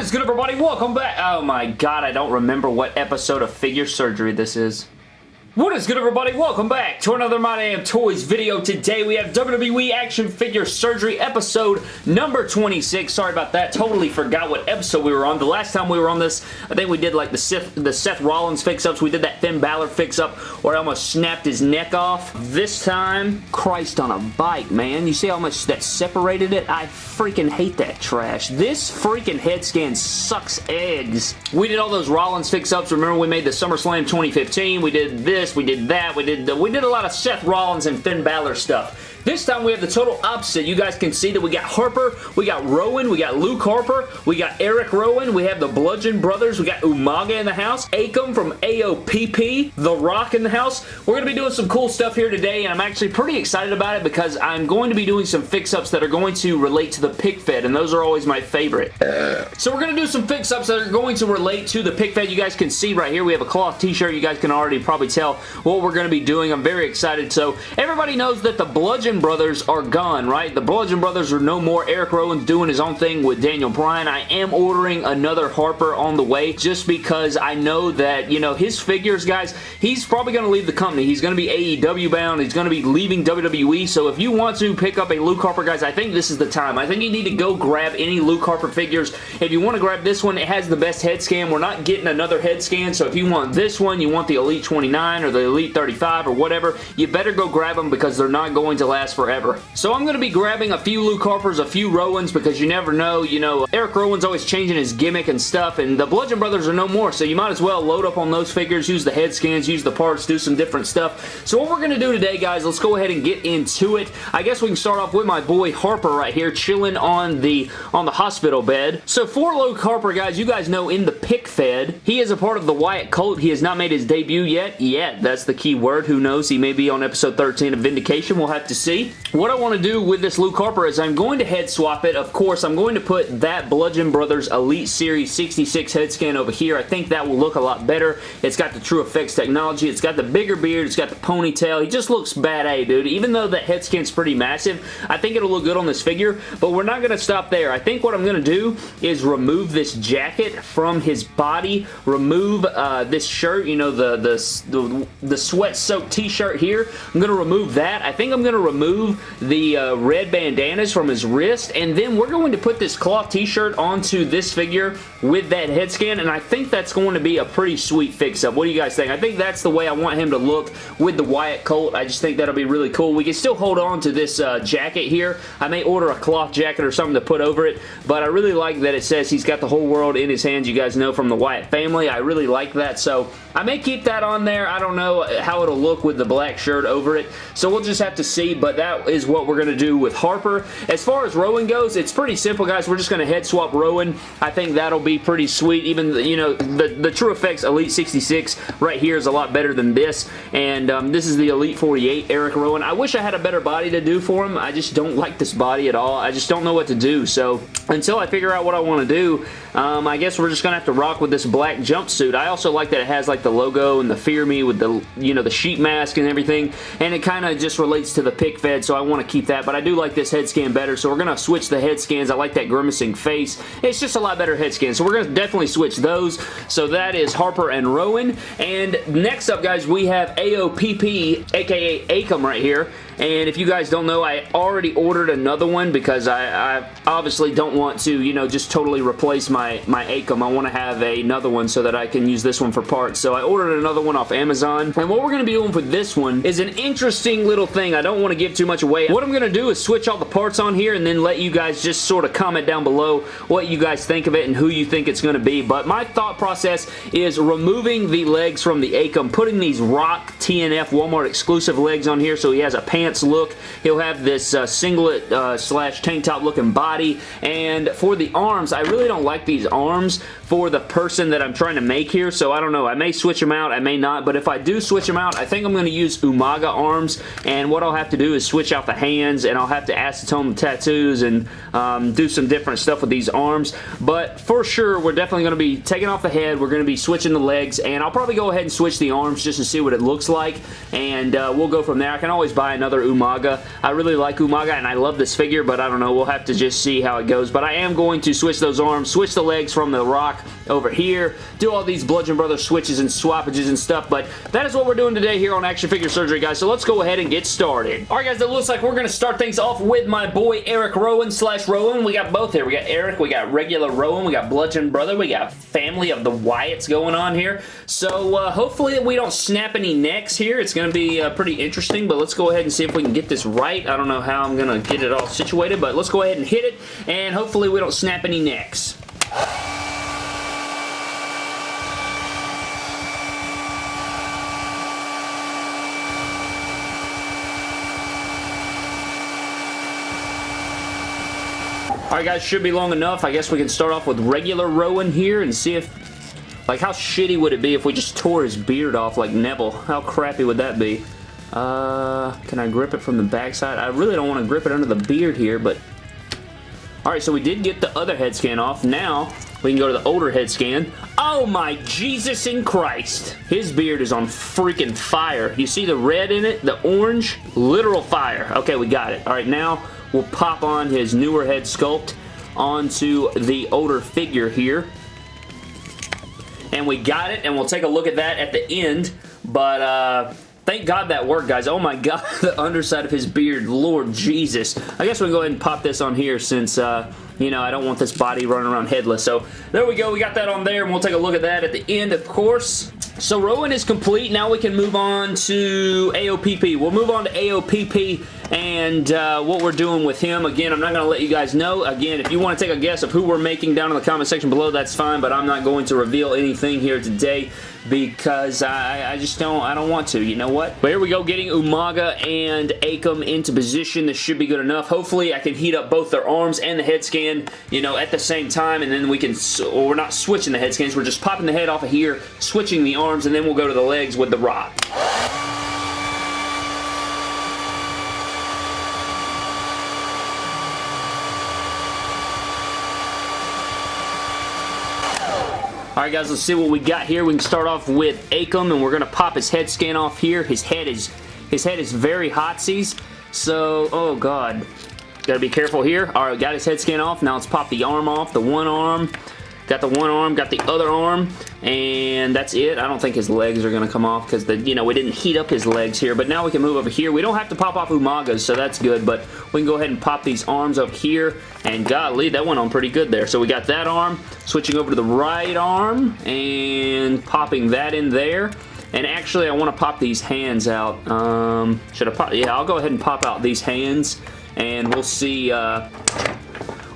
Is good, everybody? Welcome back. Oh my god, I don't remember what episode of Figure Surgery this is. What is good everybody? Welcome back to another My Damn Toys video. Today we have WWE Action Figure Surgery episode number 26. Sorry about that. Totally forgot what episode we were on. The last time we were on this, I think we did like the Seth, the Seth Rollins fix-ups. We did that Finn Balor fix-up where I almost snapped his neck off. This time, Christ on a bike, man. You see how much that separated it? I freaking hate that trash. This freaking head scan sucks eggs. We did all those Rollins fix-ups. Remember we made the SummerSlam 2015. We did this this, we did that, we did we did a lot of Seth Rollins and Finn Balor stuff. This time we have the total opposite. You guys can see that we got Harper, we got Rowan, we got Luke Harper, we got Eric Rowan, we have the Bludgeon Brothers, we got Umaga in the house, Akam from AOPP, The Rock in the house. We're going to be doing some cool stuff here today, and I'm actually pretty excited about it because I'm going to be doing some fix-ups that are going to relate to the pick fed, and those are always my favorite. So we're going to do some fix-ups that are going to relate to the pick fed. You guys can see right here, we have a cloth t-shirt. You guys can already probably tell what we're going to be doing. I'm very excited. So everybody knows that the Bludgeon Bludgeon Brothers are gone, right? The Bludgeon Brothers are no more. Eric Rowan's doing his own thing with Daniel Bryan. I am ordering another Harper on the way just because I know that, you know, his figures, guys, he's probably going to leave the company. He's going to be AEW bound. He's going to be leaving WWE. So if you want to pick up a Luke Harper, guys, I think this is the time. I think you need to go grab any Luke Harper figures. If you want to grab this one, it has the best head scan. We're not getting another head scan. So if you want this one, you want the Elite 29 or the Elite 35 or whatever, you better go grab them because they're not going to last last forever. So I'm going to be grabbing a few Luke Harpers, a few Rowans, because you never know, you know, Eric Rowan's always changing his gimmick and stuff, and the Bludgeon Brothers are no more, so you might as well load up on those figures, use the head scans, use the parts, do some different stuff. So what we're going to do today, guys, let's go ahead and get into it. I guess we can start off with my boy Harper right here, chilling on the, on the hospital bed. So for Luke Harper, guys, you guys know in the pick fed, he is a part of the Wyatt cult. He has not made his debut yet. Yet, that's the key word. Who knows? He may be on episode 13 of Vindication. We'll have to see see. What I want to do with this Luke Harper is I'm going to head swap it. Of course, I'm going to put that Bludgeon Brothers Elite Series 66 head scan over here. I think that will look a lot better. It's got the TrueFX technology. It's got the bigger beard. It's got the ponytail. He just looks bad A, dude. Even though that head scan's pretty massive, I think it'll look good on this figure, but we're not going to stop there. I think what I'm going to do is remove this jacket from his body, remove uh, this shirt, you know, the, the, the, the sweat-soaked t-shirt here. I'm going to remove that. I think I'm going to remove remove the uh, red bandanas from his wrist, and then we're going to put this cloth t-shirt onto this figure with that head scan, and I think that's going to be a pretty sweet fix-up. What do you guys think? I think that's the way I want him to look with the Wyatt cult. I just think that'll be really cool. We can still hold on to this uh, jacket here. I may order a cloth jacket or something to put over it, but I really like that it says he's got the whole world in his hands. You guys know from the Wyatt family. I really like that, so I may keep that on there. I don't know how it'll look with the black shirt over it, so we'll just have to see, but that is what we're going to do with Harper. As far as Rowan goes, it's pretty simple, guys. We're just going to head swap Rowan. I think that'll be pretty sweet. Even, you know, the, the TrueFX Elite 66 right here is a lot better than this, and um, this is the Elite 48 Eric Rowan. I wish I had a better body to do for him. I just don't like this body at all. I just don't know what to do, so until I figure out what I want to do, um, I guess we're just going to have to rock with this black jumpsuit. I also like that it has like the logo and the Fear Me with the, you know, the sheet mask and everything, and it kind of just relates to the pick fed, so I want to keep that, but I do like this head scan better, so we're going to switch the head scans. I like that grimacing face. It's just a lot better head scan, so we're going to definitely switch those. So that is Harper and Rowan, and next up, guys, we have AOPP, aka Akam right here, and if you guys don't know, I already ordered another one because I, I obviously don't want to, you know, just totally replace my, my Akam. I want to have another one so that I can use this one for parts. So I ordered another one off Amazon. And what we're going to be doing for this one is an interesting little thing. I don't want to give too much away. What I'm going to do is switch all the parts on here and then let you guys just sort of comment down below what you guys think of it and who you think it's going to be. But my thought process is removing the legs from the Akam, putting these Rock TNF Walmart exclusive legs on here so he has a pants pants look. He'll have this uh, singlet uh, slash tank top looking body. And for the arms, I really don't like these arms for the person that I'm trying to make here, so I don't know. I may switch them out, I may not, but if I do switch them out, I think I'm going to use Umaga arms, and what I'll have to do is switch out the hands, and I'll have to acetone the tattoos and um, do some different stuff with these arms, but for sure, we're definitely going to be taking off the head, we're going to be switching the legs, and I'll probably go ahead and switch the arms just to see what it looks like, and uh, we'll go from there. I can always buy another Umaga. I really like Umaga, and I love this figure, but I don't know. We'll have to just see how it goes, but I am going to switch those arms, switch the legs from the Rock over here, do all these Bludgeon Brothers switches and swappages and stuff, but that is what we're doing today here on Action Figure Surgery, guys, so let's go ahead and get started. Alright, guys, it looks like we're going to start things off with my boy Eric Rowan slash Rowan. We got both here. We got Eric, we got regular Rowan, we got Bludgeon Brother, we got family of the Wyatts going on here, so uh, hopefully we don't snap any necks here. It's going to be uh, pretty interesting, but let's go ahead and see if we can get this right. I don't know how I'm going to get it all situated, but let's go ahead and hit it, and hopefully we don't snap any necks. Alright guys, should be long enough. I guess we can start off with regular Rowan here and see if... Like, how shitty would it be if we just tore his beard off like Neville? How crappy would that be? Uh, can I grip it from the backside? I really don't want to grip it under the beard here, but... Alright, so we did get the other head scan off. Now, we can go to the older head scan. Oh my Jesus in Christ. His beard is on freaking fire. You see the red in it? The orange? Literal fire. Okay, we got it. Alright, now will pop on his newer head sculpt onto the older figure here. And we got it, and we'll take a look at that at the end. But, uh, Thank God that worked, guys. Oh my God, the underside of his beard. Lord Jesus. I guess we can go ahead and pop this on here since, uh, you know, I don't want this body running around headless. So, there we go. We got that on there, and we'll take a look at that at the end, of course. So, Rowan is complete. Now we can move on to AOPP. We'll move on to AOPP and uh, what we're doing with him. Again, I'm not going to let you guys know. Again, if you want to take a guess of who we're making down in the comment section below, that's fine, but I'm not going to reveal anything here today because I, I just don't I don't want to. You know what? But here we go, getting Umaga and Akam into position. This should be good enough. Hopefully, I can heat up both their arms and the head scan, you know, at the same time, and then we can, or we're not switching the head scans, we're just popping the head off of here, switching the arms, and then we'll go to the legs with the rock. Alright guys, let's see what we got here. We can start off with Akam and we're going to pop his head scan off here. His head is his head is very hotsies. So, oh god. Gotta be careful here. Alright, got his head scan off. Now let's pop the arm off. The one arm. Got the one arm, got the other arm, and that's it. I don't think his legs are going to come off because, you know, we didn't heat up his legs here, but now we can move over here. We don't have to pop off Umaga's, so that's good, but we can go ahead and pop these arms up here, and golly, that went on pretty good there. So we got that arm, switching over to the right arm, and popping that in there. And actually, I want to pop these hands out. Um, should I pop? Yeah, I'll go ahead and pop out these hands, and we'll see... Uh,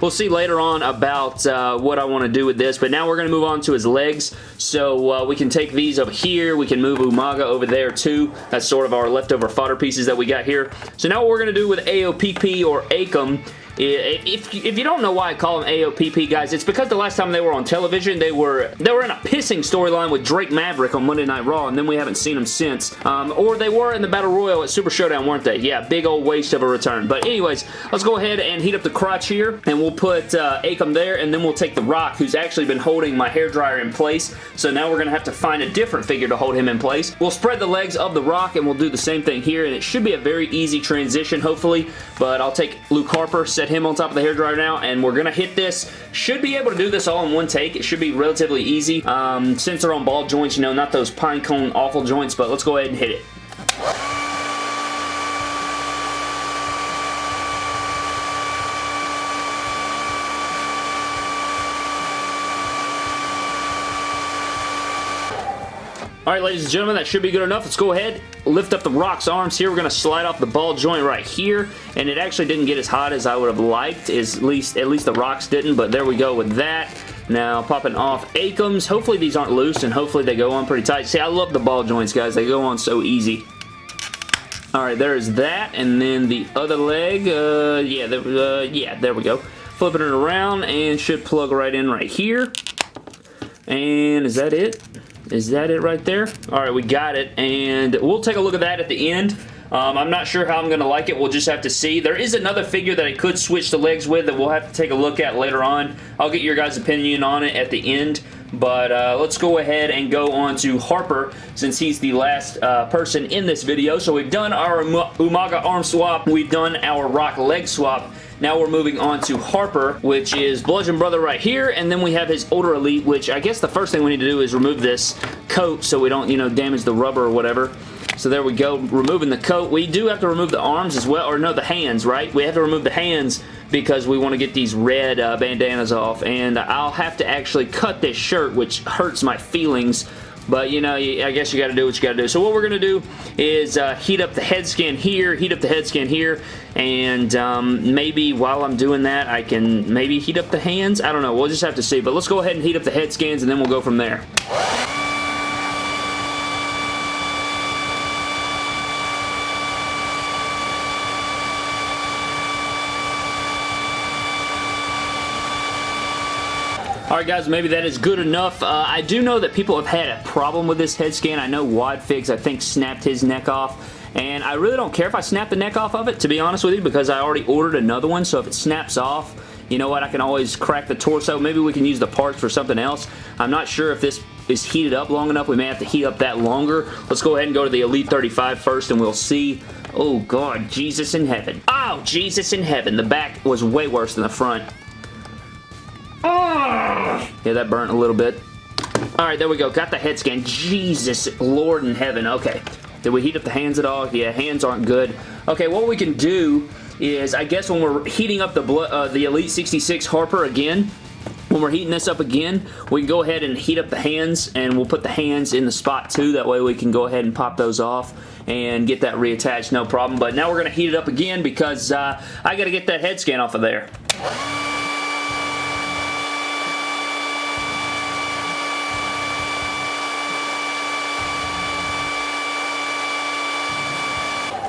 We'll see later on about uh, what I want to do with this, but now we're going to move on to his legs. So uh, we can take these up here. We can move Umaga over there too. That's sort of our leftover fodder pieces that we got here. So now what we're going to do with AOPP or Akam if, if you don't know why I call them AOPP, guys, it's because the last time they were on television, they were they were in a pissing storyline with Drake Maverick on Monday Night Raw, and then we haven't seen them since. Um, or they were in the Battle Royal at Super Showdown, weren't they? Yeah, big old waste of a return. But anyways, let's go ahead and heat up the crotch here, and we'll put uh, Akam there, and then we'll take The Rock, who's actually been holding my hairdryer in place. So now we're going to have to find a different figure to hold him in place. We'll spread the legs of The Rock, and we'll do the same thing here, and it should be a very easy transition, hopefully. But I'll take Luke Harper, set him on top of the hairdryer now, and we're going to hit this. Should be able to do this all in one take. It should be relatively easy. Um, since they're on ball joints, you know, not those pine cone awful joints, but let's go ahead and hit it. Alright, ladies and gentlemen, that should be good enough. Let's go ahead, lift up the Rock's arms here. We're going to slide off the ball joint right here, and it actually didn't get as hot as I would have liked, at least, at least the Rock's didn't, but there we go with that. Now, popping off Akam's. Hopefully these aren't loose, and hopefully they go on pretty tight. See, I love the ball joints, guys. They go on so easy. Alright, there's that, and then the other leg, uh, yeah, there, uh, yeah, there we go. Flipping it around, and should plug right in right here. And is that it? Is that it right there? All right, we got it. And we'll take a look at that at the end. Um, I'm not sure how I'm going to like it. We'll just have to see. There is another figure that I could switch the legs with that we'll have to take a look at later on. I'll get your guys' opinion on it at the end. But uh, let's go ahead and go on to Harper since he's the last uh, person in this video. So we've done our Umaga arm swap. We've done our Rock leg swap. Now we're moving on to Harper, which is Bludgeon Brother right here, and then we have his older Elite, which I guess the first thing we need to do is remove this coat so we don't, you know, damage the rubber or whatever. So there we go, removing the coat. We do have to remove the arms as well, or no, the hands, right? We have to remove the hands because we want to get these red uh, bandanas off, and I'll have to actually cut this shirt, which hurts my feelings but, you know, I guess you got to do what you got to do. So what we're going to do is uh, heat up the head skin here, heat up the head skin here, and um, maybe while I'm doing that, I can maybe heat up the hands. I don't know. We'll just have to see. But let's go ahead and heat up the head skins, and then we'll go from there. Alright guys, maybe that is good enough. Uh, I do know that people have had a problem with this head scan. I know Wadfigs, I think, snapped his neck off. And I really don't care if I snap the neck off of it, to be honest with you, because I already ordered another one. So if it snaps off, you know what, I can always crack the torso. Maybe we can use the parts for something else. I'm not sure if this is heated up long enough. We may have to heat up that longer. Let's go ahead and go to the Elite 35 first and we'll see. Oh, God, Jesus in heaven. Oh, Jesus in heaven. The back was way worse than the front. Yeah, that burnt a little bit. Alright, there we go. Got the head scan. Jesus, Lord in heaven. Okay. Did we heat up the hands at all? Yeah, hands aren't good. Okay, what we can do is, I guess when we're heating up the, uh, the Elite 66 Harper again, when we're heating this up again, we can go ahead and heat up the hands, and we'll put the hands in the spot too. That way we can go ahead and pop those off and get that reattached, no problem. But now we're going to heat it up again because uh, I got to get that head scan off of there.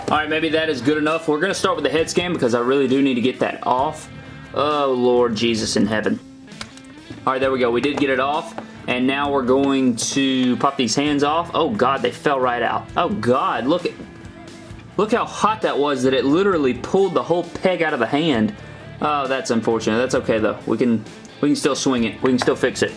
Alright, maybe that is good enough. We're going to start with the head scan because I really do need to get that off. Oh, Lord Jesus in heaven. Alright, there we go. We did get it off. And now we're going to pop these hands off. Oh, God, they fell right out. Oh, God, look at... Look how hot that was that it literally pulled the whole peg out of the hand. Oh, that's unfortunate. That's okay, though. We can, we can still swing it. We can still fix it.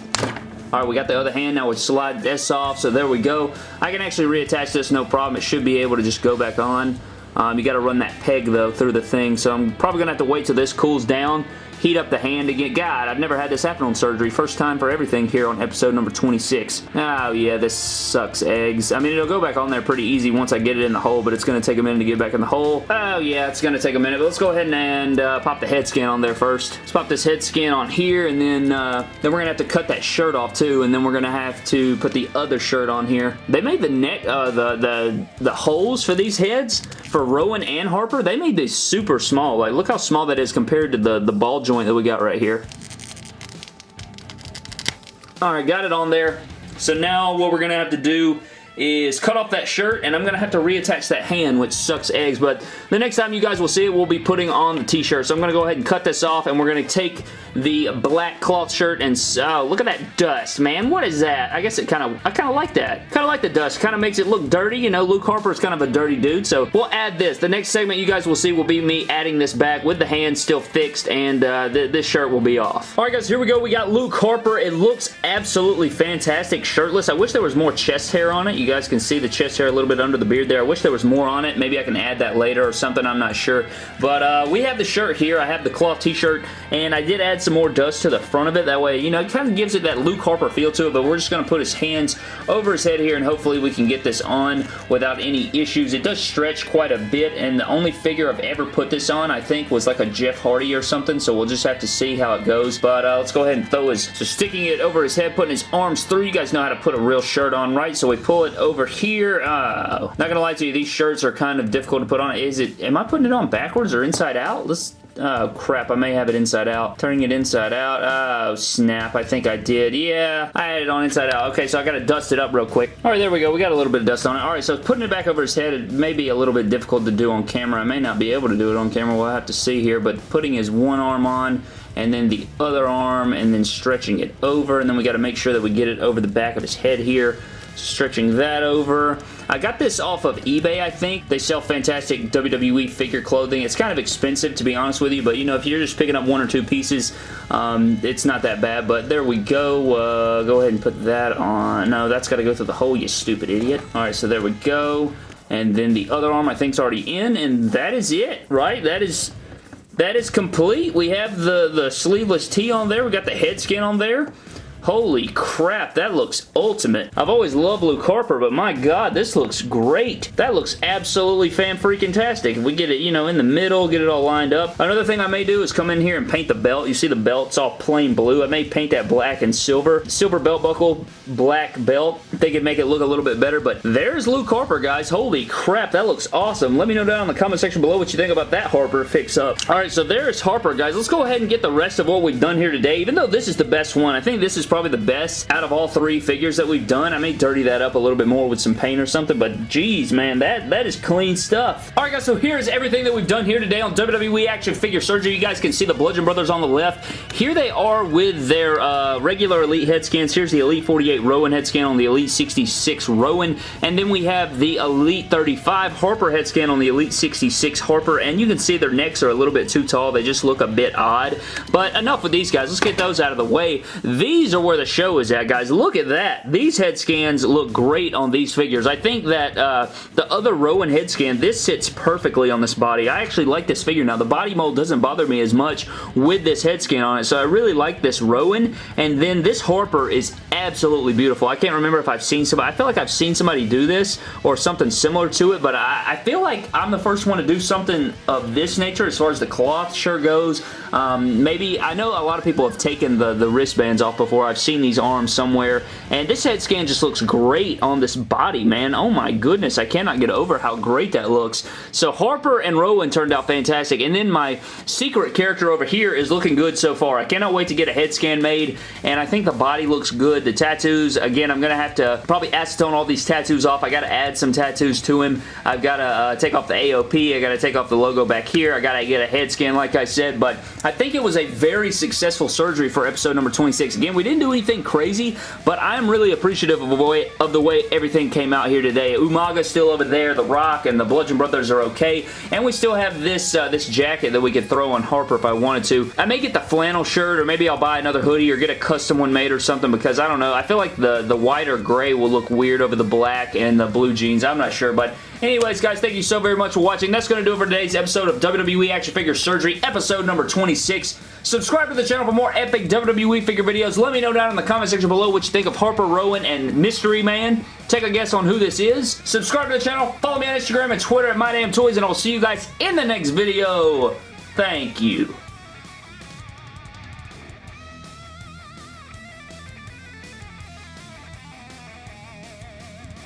Alright, we got the other hand. Now we slide this off, so there we go. I can actually reattach this, no problem. It should be able to just go back on. Um, you got to run that peg, though, through the thing, so I'm probably going to have to wait till this cools down heat up the hand again. God, I've never had this happen on surgery. First time for everything here on episode number 26. Oh yeah, this sucks eggs. I mean, it'll go back on there pretty easy once I get it in the hole, but it's going to take a minute to get back in the hole. Oh yeah, it's going to take a minute, but let's go ahead and uh, pop the head skin on there first. Let's pop this head skin on here, and then, uh, then we're going to have to cut that shirt off too, and then we're going to have to put the other shirt on here. They made the neck, uh, the, the, the holes for these heads for Rowan and Harper, they made these super small. Like, look how small that is compared to the, the ball joint that we got right here. Alright, got it on there. So now what we're to have to do is cut off that shirt and I'm going to have to reattach that hand which sucks eggs but the next time you guys will see it we'll be putting on the t-shirt. So I'm going to go ahead and cut this off and we're going to take the black cloth shirt and oh look at that dust man. What is that? I guess it kind of I kind of like that. Kind of like the dust. Kind of makes it look dirty you know. Luke Harper is kind of a dirty dude so we'll add this. The next segment you guys will see will be me adding this back with the hand still fixed and uh, th this shirt will be off. Alright guys here we go. We got Luke Harper. It looks absolutely fantastic shirtless. I wish there was more chest hair on it. You guys can see the chest hair a little bit under the beard there. I wish there was more on it. Maybe I can add that later or something. I'm not sure. But uh, we have the shirt here. I have the cloth t-shirt and I did add some more dust to the front of it. That way, you know, it kind of gives it that Luke Harper feel to it, but we're just going to put his hands over his head here, and hopefully we can get this on without any issues. It does stretch quite a bit, and the only figure I've ever put this on, I think, was like a Jeff Hardy or something, so we'll just have to see how it goes, but uh, let's go ahead and throw his, so sticking it over his head, putting his arms through, you guys know how to put a real shirt on, right? So we pull it over here. Uh, not gonna lie to you, these shirts are kind of difficult to put on. Is it, am I putting it on backwards or inside out? Let's Oh, crap. I may have it inside out. Turning it inside out. Oh, snap. I think I did. Yeah, I had it on inside out. Okay, so I got to dust it up real quick. All right, there we go. We got a little bit of dust on it. All right, so putting it back over his head, it may be a little bit difficult to do on camera. I may not be able to do it on camera. We'll have to see here, but putting his one arm on and then the other arm, and then stretching it over, and then we got to make sure that we get it over the back of his head here stretching that over. I got this off of eBay, I think. They sell fantastic WWE figure clothing. It's kind of expensive, to be honest with you, but you know, if you're just picking up one or two pieces, um, it's not that bad, but there we go. Uh, go ahead and put that on. No, that's got to go through the hole, you stupid idiot. All right, so there we go. And then the other arm I think is already in, and that is it, right? That is that is complete. We have the, the sleeveless tee on there. We got the head skin on there. Holy crap, that looks ultimate. I've always loved Luke Harper, but my god, this looks great. That looks absolutely fan-freaking-tastic. If we get it, you know, in the middle, get it all lined up. Another thing I may do is come in here and paint the belt. You see the belt's all plain blue. I may paint that black and silver. Silver belt buckle, black belt. I think it'd make it look a little bit better, but there's Luke Harper, guys. Holy crap, that looks awesome. Let me know down in the comment section below what you think about that Harper fix-up. Alright, so there's Harper, guys. Let's go ahead and get the rest of what we've done here today. Even though this is the best one, I think this is probably the best out of all three figures that we've done. I may dirty that up a little bit more with some paint or something, but geez, man, that, that is clean stuff. Alright guys, so here's everything that we've done here today on WWE Action Figure Surgery. You guys can see the Bludgeon Brothers on the left. Here they are with their uh, regular Elite head scans. Here's the Elite 48 Rowan head scan on the Elite 66 Rowan, and then we have the Elite 35 Harper head scan on the Elite 66 Harper, and you can see their necks are a little bit too tall. They just look a bit odd, but enough with these guys. Let's get those out of the way. These are where the show is at, guys. Look at that. These head scans look great on these figures. I think that uh, the other Rowan head scan, this sits perfectly on this body. I actually like this figure. Now, the body mold doesn't bother me as much with this head scan on it, so I really like this Rowan. And then this Harper is absolutely beautiful. I can't remember if I've seen somebody. I feel like I've seen somebody do this or something similar to it, but I, I feel like I'm the first one to do something of this nature as far as the cloth sure goes. Um, maybe, I know a lot of people have taken the, the wristbands off before. I've seen these arms somewhere. And this head scan just looks great on this body, man. Oh my goodness, I cannot get over how great that looks. So Harper and Rowan turned out fantastic. And then my secret character over here is looking good so far. I cannot wait to get a head scan made. And I think the body looks good. The tattoos, again, I'm going to have to probably acetone all these tattoos off. I got to add some tattoos to him. I've got to uh, take off the AOP. I got to take off the logo back here. I got to get a head scan like I said. But I think it was a very successful surgery for episode number 26. Again, we didn't do anything crazy, but I'm really appreciative of the way, of the way everything came out here today. Umaga's still over there, The Rock and the Bludgeon Brothers are okay, and we still have this, uh, this jacket that we could throw on Harper if I wanted to. I may get the flannel shirt, or maybe I'll buy another hoodie or get a custom one made or something because I don't know. I feel like the, the white or gray will look weird over the black and the blue jeans. I'm not sure, but Anyways, guys, thank you so very much for watching. That's going to do it for today's episode of WWE Action Figure Surgery, episode number 26. Subscribe to the channel for more epic WWE figure videos. Let me know down in the comment section below what you think of Harper Rowan and Mystery Man. Take a guess on who this is. Subscribe to the channel. Follow me on Instagram and Twitter at MyDamnToys, and I'll see you guys in the next video. Thank you.